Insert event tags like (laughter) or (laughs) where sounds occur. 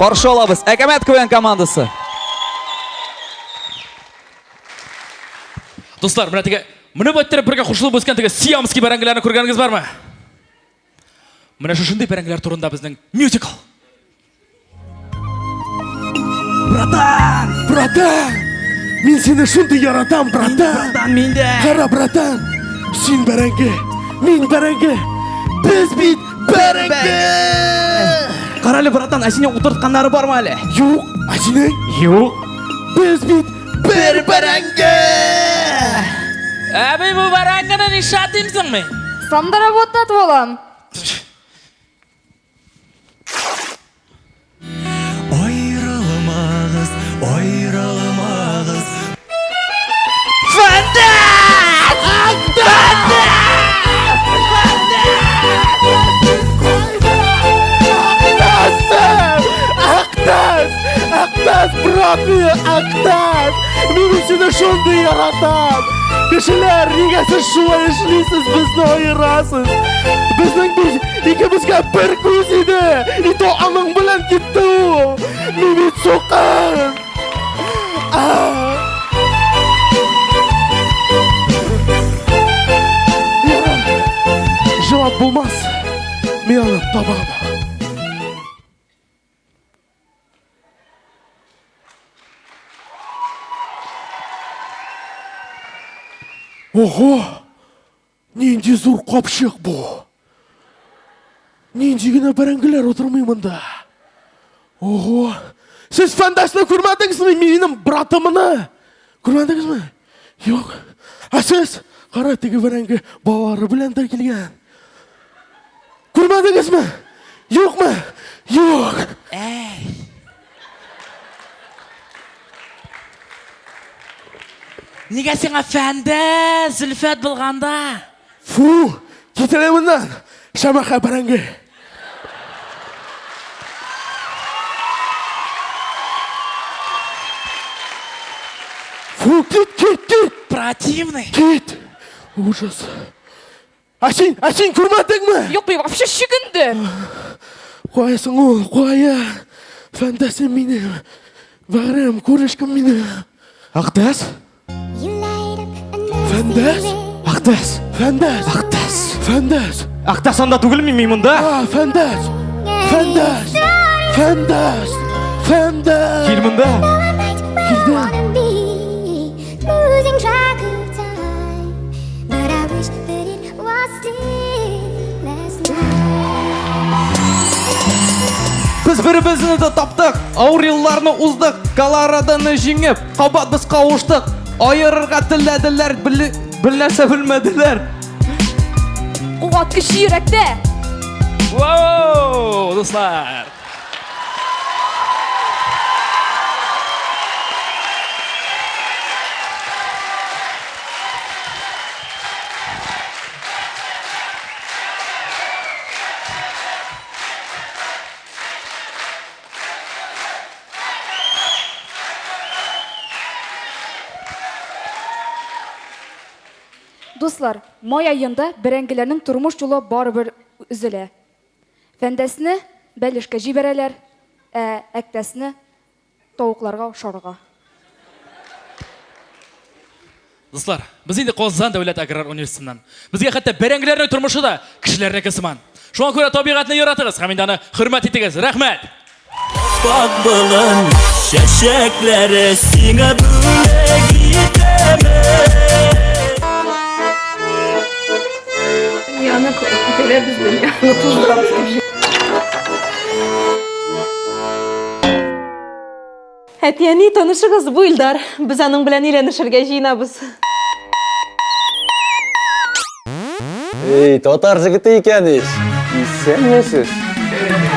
қарсы алабыз әкәмәт квн командасы достар мына тіге мініп өттіріп бірге құлшылып өскен тіге сиамский бәрәңгілерін көргеніңіз бар ма міне шушындай бәрәңгілер турында біздің мюзикл братан братан мен сені шынды яратам братан братан мен де қара братан сен бәрәңге мен бәрәңге біз бит бәрәңге қаралы братан әсіне отыртқандары бар ма әлі жоқ әсіне жоқ біз бит бір бәрәңге әбей бұл бәрәңгіні не шатимсың мен да работать болам. Abi, Aktar, wir müssen das schon wieder ratan. Wir sind der Riegerste Schuhe, ich schließe es bis neue Rasse. Bis dann bis, ich habe es gar perkus Idee. Ich tue am Anfang mal ein Kittu. Wie wir zucken. Ah. Ja. Ich habe Bumas. Mir alle, Tababa. Tababa. Ого! Нендей зор қапшық бұл. Нендей гіне бәрәңгілер отырмай мұнда. Ого! Сіз фандасыны көрмедіңіз ме? Менің братымыны. Көрмедіңіз ме? Жоқ. А сіз қара тегі бәрәңгі балалары білән де келген. Көрмедіңіз ме? Жоқ ма? Жоқ. Неге сен әфәнді зүлфәт болғанда Фу! Кетеле мұндан. Шамаха бәрәңгі. Фу, кет, кет, кет. противный Кет! Ужас. Асин, асин көрмедің ме? Be вообще шүгінді. Қоясың ол, қоя. Фантазия мені. Бағырым, көрішкім мені. ақтас Фандас? ақтас Фандас? ақтас Фандас? ақтас анда түгіл мен мен мұнда А, фандас? Фандас? Фандас? Фандас? кел мұнда біз бір бірімізді таптық ауыр уздық колорадоны жеңіп қабат біз қауыштық Ayırırga tillediler, bilnese bilmediler. O atkışı yürekte. Wow, dostlar. Дуслар, май айында бәрәңгеләрнең тормыш жолы барыбер үзелә. Фәндәсне бәлешкә җибәрәләр, ә әктәсне тавыкларга шарга. достар біз енді қозған дәулет аграр университетінен бізге хәтта бәрәңгілердің тұрмышы да кішілердікі сыман шуңа күрә табиғатны яратыгыз һәм инде аны хөрмәт итегез рәхмәт Bak balın şeşekleri sine böyle gidemez Күтәрә безне, яны тузган. Әтияни танышыгыз бу Илдар. Без (laughs) аның белән өйләнешергә җыенабыз. Ей, татар жігіті екеніз. Исәнмісіз?